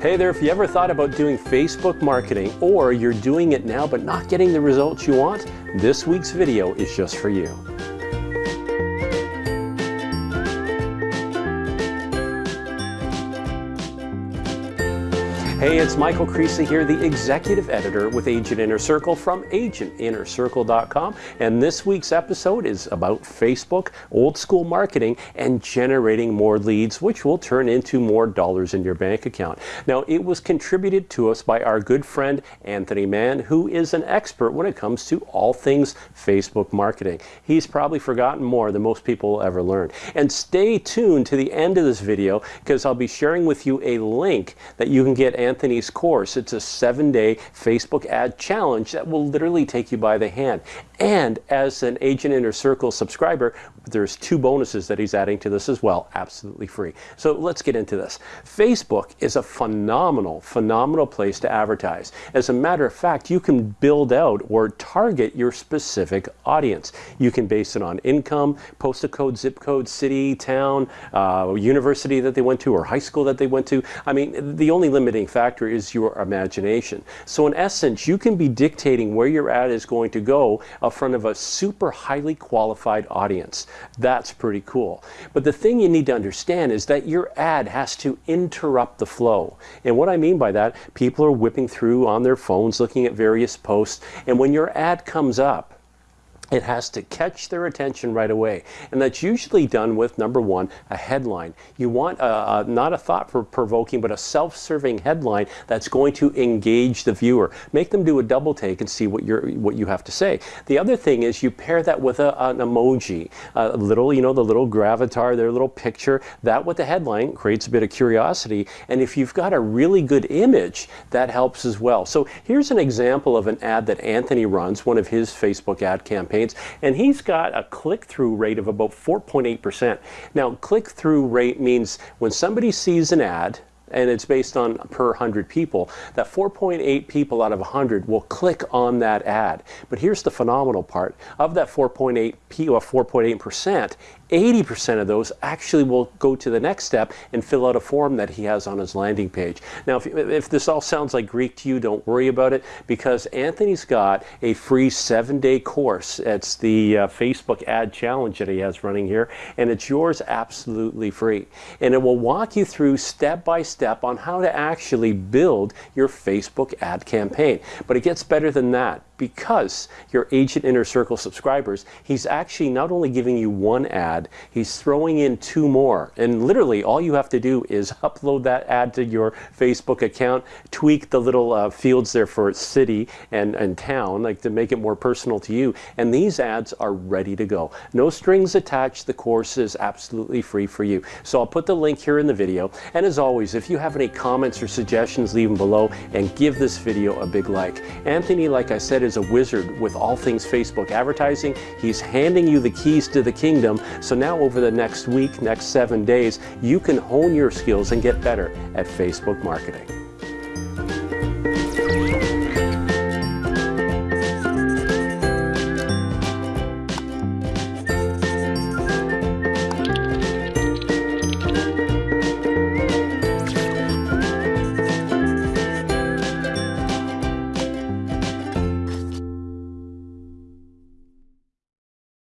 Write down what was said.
Hey there, if you ever thought about doing Facebook marketing or you're doing it now but not getting the results you want, this week's video is just for you. Hey, it's Michael Creasy here, the executive editor with Agent Inner Circle from agentinnercircle.com. And this week's episode is about Facebook, old school marketing, and generating more leads, which will turn into more dollars in your bank account. Now, it was contributed to us by our good friend Anthony Mann, who is an expert when it comes to all things Facebook marketing. He's probably forgotten more than most people will ever learn. And stay tuned to the end of this video because I'll be sharing with you a link that you can get Anthony's course. It's a seven day Facebook ad challenge that will literally take you by the hand. And as an Agent Inner Circle subscriber, there's two bonuses that he's adding to this as well, absolutely free. So let's get into this. Facebook is a phenomenal, phenomenal place to advertise. As a matter of fact, you can build out or target your specific audience. You can base it on income, postal code, zip code, city, town, uh, university that they went to, or high school that they went to. I mean, the only limiting factor is your imagination. So in essence, you can be dictating where your ad is going to go in front of a super highly qualified audience. That's pretty cool. But the thing you need to understand is that your ad has to interrupt the flow. And what I mean by that, people are whipping through on their phones looking at various posts. And when your ad comes up, it has to catch their attention right away. And that's usually done with, number one, a headline. You want a, a, not a thought-provoking, but a self-serving headline that's going to engage the viewer. Make them do a double take and see what, you're, what you have to say. The other thing is you pair that with a, an emoji. A little, you know, the little gravatar, their little picture. That with the headline creates a bit of curiosity. And if you've got a really good image, that helps as well. So here's an example of an ad that Anthony runs, one of his Facebook ad campaigns campaigns, and he's got a click-through rate of about 4.8%. Now, click-through rate means when somebody sees an ad, and it's based on per 100 people, that 4.8 people out of 100 will click on that ad. But here's the phenomenal part. Of that 4.8 or 4.8%, 80% of those actually will go to the next step and fill out a form that he has on his landing page. Now, if, if this all sounds like Greek to you, don't worry about it because Anthony's got a free seven-day course. It's the uh, Facebook ad challenge that he has running here, and it's yours absolutely free. And it will walk you through step by step on how to actually build your Facebook ad campaign. But it gets better than that because you're Agent Inner Circle subscribers, he's actually not only giving you one ad, he's throwing in two more. And literally all you have to do is upload that ad to your Facebook account, tweak the little uh, fields there for city and, and town, like to make it more personal to you. And these ads are ready to go. No strings attached. The course is absolutely free for you. So I'll put the link here in the video. And as always, if you have any comments or suggestions, leave them below and give this video a big like. Anthony, like I said, is is a wizard with all things Facebook advertising. He's handing you the keys to the kingdom. So now over the next week, next seven days, you can hone your skills and get better at Facebook marketing.